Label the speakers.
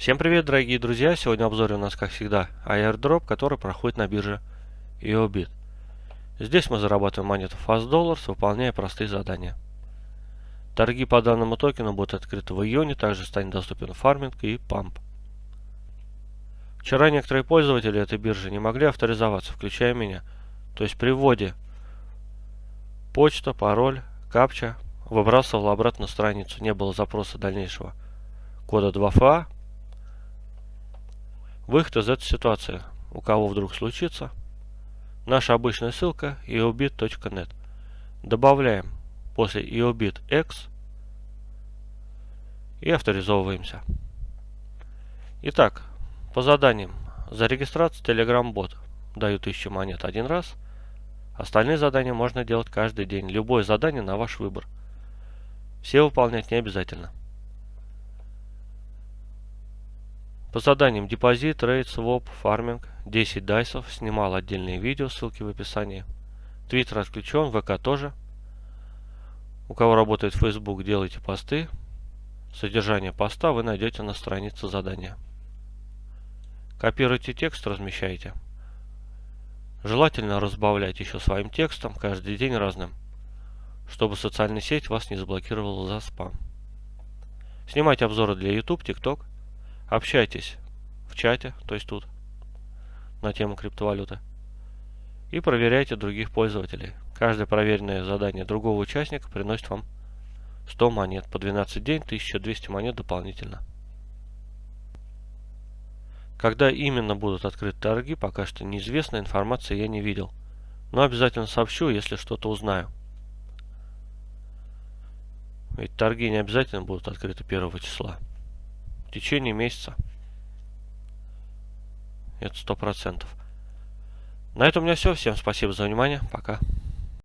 Speaker 1: Всем привет, дорогие друзья! Сегодня в обзоре у нас, как всегда, airdrop, который проходит на бирже EOBIT. Здесь мы зарабатываем монету Fast выполняя простые задания. Торги по данному токену будут открыты в июне, также станет доступен фарминг и памп. Вчера некоторые пользователи этой биржи не могли авторизоваться, включая меня. То есть при вводе почта, пароль, капча выбрасывал обратно страницу, не было запроса дальнейшего кода 2FA, Выход из этой ситуации, у кого вдруг случится, наша обычная ссылка eobit.net. Добавляем после eobit.x и авторизовываемся. Итак, по заданиям. За регистрацию Telegram бот даю 1000 монет один раз. Остальные задания можно делать каждый день. Любое задание на ваш выбор. Все выполнять не обязательно. По заданиям депозит, рейд, своп, фарминг, 10 дайсов, снимал отдельные видео, ссылки в описании. Твиттер отключен, ВК тоже. У кого работает Facebook, делайте посты. Содержание поста вы найдете на странице задания. Копируйте текст, размещайте. Желательно разбавлять еще своим текстом, каждый день разным, чтобы социальная сеть вас не заблокировала за спам. Снимайте обзоры для YouTube, TikTok. Общайтесь в чате, то есть тут, на тему криптовалюты. И проверяйте других пользователей. Каждое проверенное задание другого участника приносит вам 100 монет. По 12 день 1200 монет дополнительно. Когда именно будут открыты торги, пока что неизвестно, информации я не видел. Но обязательно сообщу, если что-то узнаю. Ведь торги не обязательно будут открыты 1 числа течение месяца. Это сто процентов. На этом у меня все. Всем спасибо за внимание. Пока.